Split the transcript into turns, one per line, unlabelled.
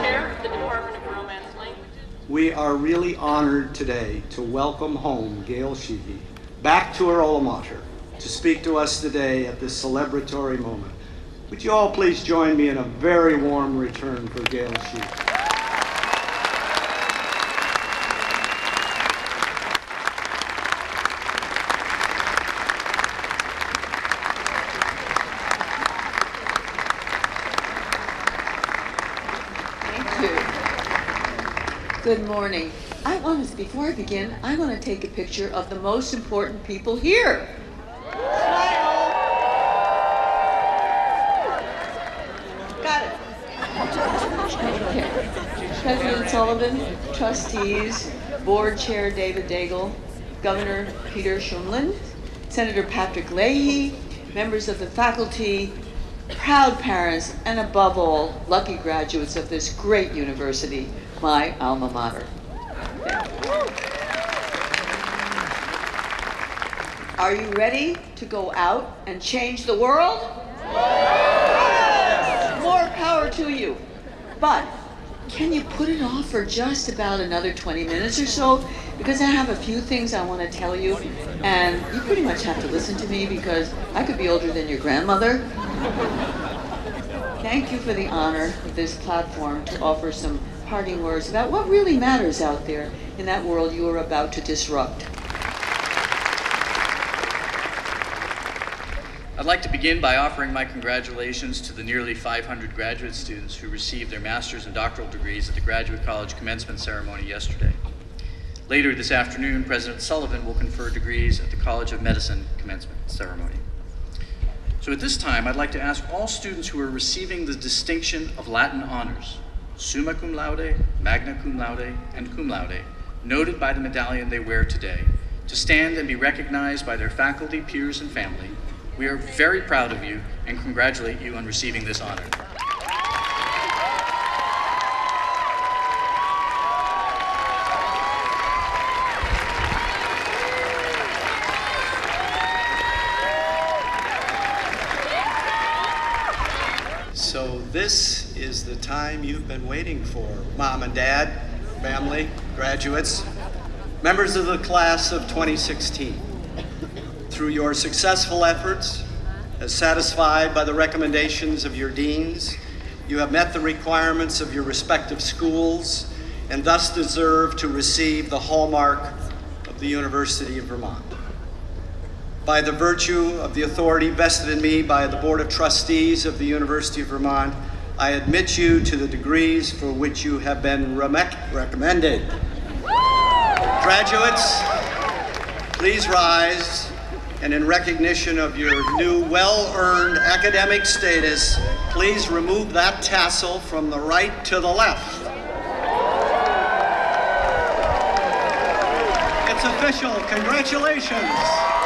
Chair of the Department of Romance Languages. We are really honored today to welcome home Gail Sheehy back to her alma mater to speak to us today at this celebratory moment. Would you all please join me in a very warm return for Gail Sheehy.
Good morning. I want to, before I begin, I want to take a picture of the most important people here. Got it. President Sullivan, trustees, board chair David Daigle, Governor Peter Shumlin, Senator Patrick Leahy, members of the faculty, proud parents, and above all, lucky graduates of this great university, my alma mater. Are you ready to go out and change the world? More power to you. But can you put it off for just about another 20 minutes or so? Because I have a few things I want to tell you, and you pretty much have to listen to me because I could be older than your grandmother. Thank you for the honor of this platform to offer some parting words about what really matters out there in that world you are about to disrupt.
Like to begin by offering my congratulations to the nearly 500 graduate students who received their master's and doctoral degrees at the Graduate College commencement ceremony yesterday. Later this afternoon, President Sullivan will confer degrees at the College of Medicine commencement ceremony. So at this time, I'd like to ask all students who are receiving the distinction of Latin honors, summa cum laude, magna cum laude, and cum laude, noted by the medallion they wear today, to stand and be recognized by their faculty, peers, and family. We are very proud of you and congratulate you on receiving this honor.
So this is the time you've been waiting for, mom and dad, family, graduates, members of the class of 2016. Through your successful efforts, as satisfied by the recommendations of your deans, you have met the requirements of your respective schools and thus deserve to receive the hallmark of the University of Vermont. By the virtue of the authority vested in me by the Board of Trustees of the University of Vermont, I admit you to the degrees for which you have been recommended. Graduates, please rise, and in recognition of your new well-earned academic status, please remove that tassel from the right to the left. It's official, congratulations.